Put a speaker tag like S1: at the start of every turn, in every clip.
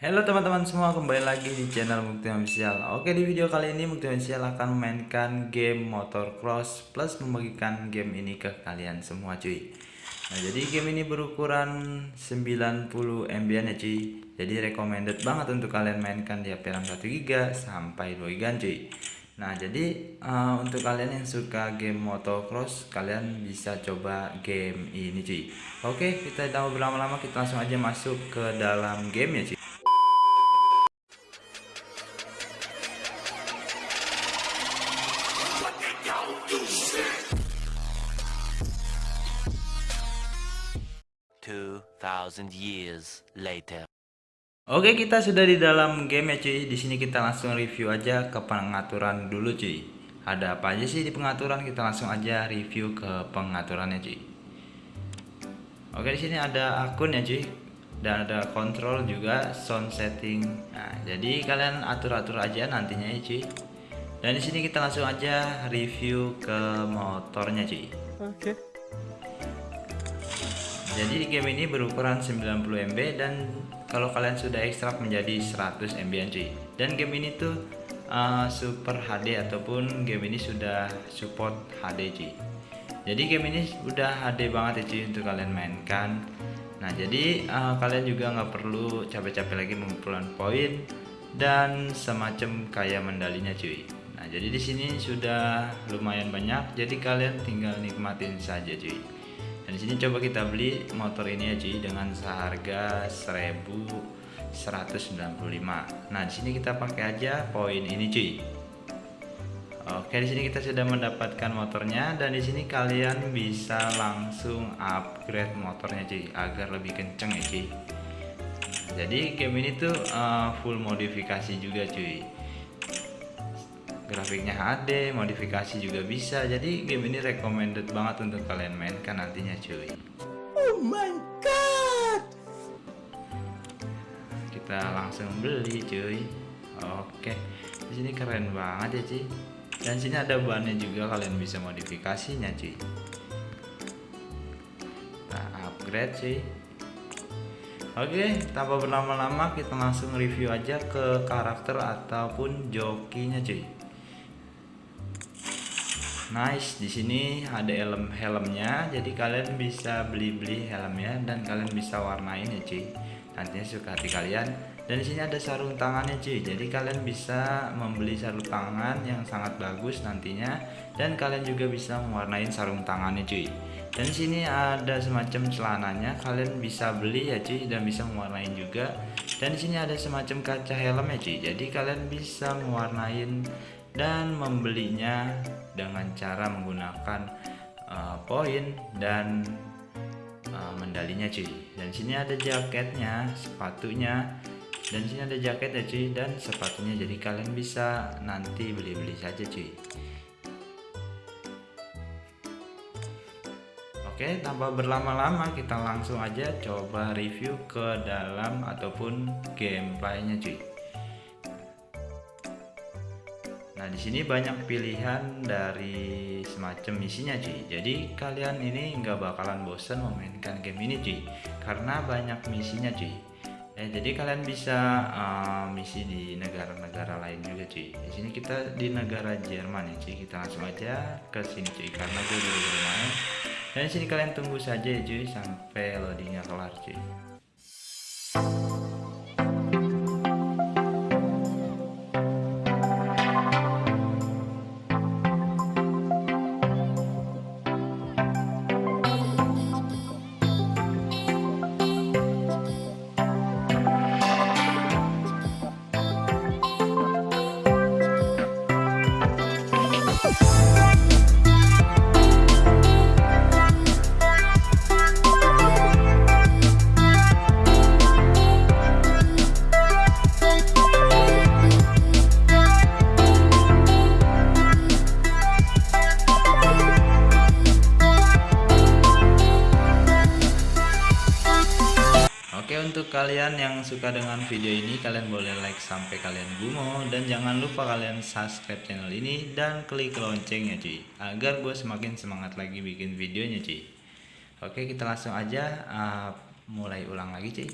S1: Halo teman-teman semua, kembali lagi di channel Mukti Official. Oke, di video kali ini Mukti Official akan memainkan game Motor Cross plus membagikan game ini ke kalian semua cuy. Nah, jadi game ini berukuran 90 MB ya cuy. Jadi recommended banget untuk kalian mainkan di HP RAM 1 GB sampai 2 GB cuy. Nah, jadi uh, untuk kalian yang suka game motocross, kalian bisa coba game ini cuy. Oke, kita tidak berlama-lama, kita langsung aja masuk ke dalam game ya cuy.
S2: Two thousand years later.
S1: Oke, kita sudah di dalam game ya cuy. Di sini kita langsung review aja ke pengaturan dulu cuy. Ada apa aja sih di pengaturan? Kita langsung aja review ke pengaturannya cuy. Oke, di sini ada akun ya cuy. Dan ada kontrol juga sound setting. Nah, jadi kalian atur-atur aja nantinya ya cuy. Dan di sini kita langsung aja review ke motornya cuy.
S3: Oke.
S1: Jadi di game ini berukuran 90 MB dan kalau kalian sudah ekstrak menjadi 100 MB cuy. Dan game ini tuh uh, super HD ataupun game ini sudah support HD cuy. Jadi game ini udah HD banget ya cuy untuk kalian mainkan. Nah jadi uh, kalian juga nggak perlu capek-capek lagi mengumpulkan poin dan semacam kayak mendalinya cuy. Nah jadi di sini sudah lumayan banyak, jadi kalian tinggal nikmatin saja cuy dan di sini coba kita beli motor ini ya cuy dengan seharga 1195 nah di sini kita pakai aja poin ini cuy. Oke di sini kita sudah mendapatkan motornya dan di sini kalian bisa langsung upgrade motornya cuy agar lebih kenceng ya cuy. Jadi game ini tuh uh, full modifikasi juga cuy grafiknya HD modifikasi juga bisa. Jadi game ini recommended banget untuk kalian mainkan nantinya cuy.
S3: Oh my god!
S1: Kita langsung beli cuy. Oke. Di sini keren banget ya cuy. Dan sini ada bannya juga kalian bisa modifikasinya cuy. Kita upgrade cuy. Oke, tanpa berlama-lama kita langsung review aja ke karakter ataupun jokinya cuy nice di sini ada helm helmnya. Jadi kalian bisa beli-beli helmnya dan kalian bisa warnain ya cuy. Nantinya suka hati kalian. Dan di sini ada sarung tangannya cuy. Jadi kalian bisa membeli sarung tangan yang sangat bagus nantinya. Dan kalian juga bisa mewarnain sarung tangannya cuy. Dan di sini ada semacam celananya. Kalian bisa beli ya cuy dan bisa mewarnain juga. Dan di sini ada semacam kaca helm ya cuy. Jadi kalian bisa mewarnain dan membelinya dengan cara menggunakan uh, poin dan uh, mendalinya cuy. Dan sini ada jaketnya sepatunya. Dan sini ada jaket ya cuy. Dan sepatunya jadi kalian bisa nanti beli-beli saja cuy. Oke tanpa berlama-lama kita langsung aja coba review ke dalam ataupun gameplaynya cuy Nah, di sini banyak pilihan dari semacam misinya, cuy. Jadi kalian ini nggak bakalan bosan memainkan game ini, cuy. Karena banyak misinya, cuy. Eh, jadi kalian bisa uh, misi di negara-negara lain juga, cuy. Di sini kita di negara Jerman ya, cuy. Kita langsung aja ke sini, cuy. Karena gue dulu bermain. Dan di sini kalian tunggu saja ya, cuy, sampai loadingnya kelar, cuy. Untuk kalian yang suka dengan video ini kalian boleh like sampai kalian gumo dan jangan lupa kalian subscribe channel ini dan klik loncengnya cuy agar gue semakin semangat lagi bikin videonya cuy oke kita langsung aja uh, mulai ulang lagi cuy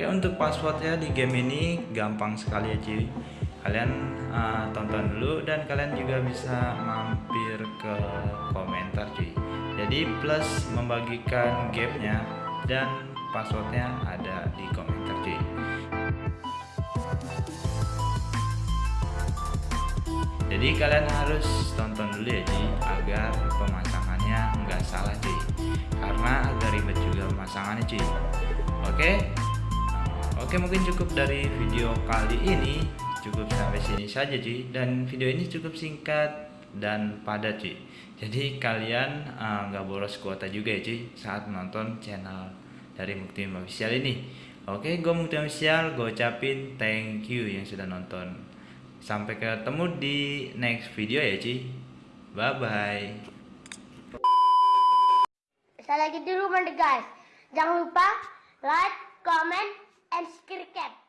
S1: untuk passwordnya di game ini gampang sekali ya cuy kalian uh, tonton dulu dan kalian juga bisa mampir ke komentar cuy. Jadi plus membagikan gamenya dan passwordnya ada di komentar cuy. Jadi kalian harus tonton dulu ya cuy agar pemasangannya nggak salah cuy. Karena agak ribet juga pemasangannya cuy. Oke oke mungkin cukup dari video kali ini. Cukup sampai sini saja cuy dan video ini cukup singkat dan padat cuy jadi kalian uh, nggak boros kuota juga ya cuy saat menonton channel dari Mukti Official ini. Oke gue Mukti Official gue ucapin thank you yang sudah nonton. Sampai ketemu di next video ya Ci Bye bye
S4: Saya lagi di rumah guys. Jangan lupa like, comment, and subscribe.